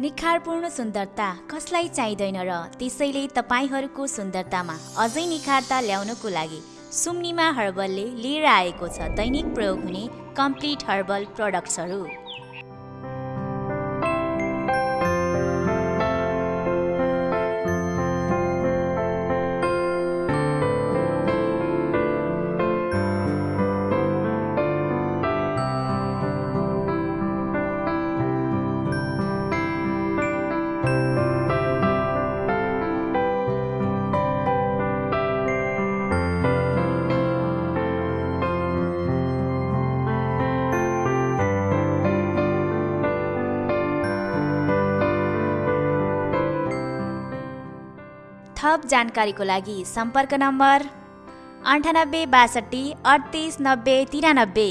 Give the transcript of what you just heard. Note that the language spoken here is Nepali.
निखारपूर्ण सुन्दरता कसलाई चाहिँदैन र त्यसैले तपाईँहरूको सुन्दरतामा अझै निखारता ल्याउनको लागि सुम्निमा हर्बलले लिएर आएको छ दैनिक प्रयोग हुने कम्प्लिट हर्बल प्रडक्ट्सहरू। थप जानकारीको लागि सम्पर्क नम्बर अन्ठानब्बे बासठी अडतिस नब्बे तिरानब्बे।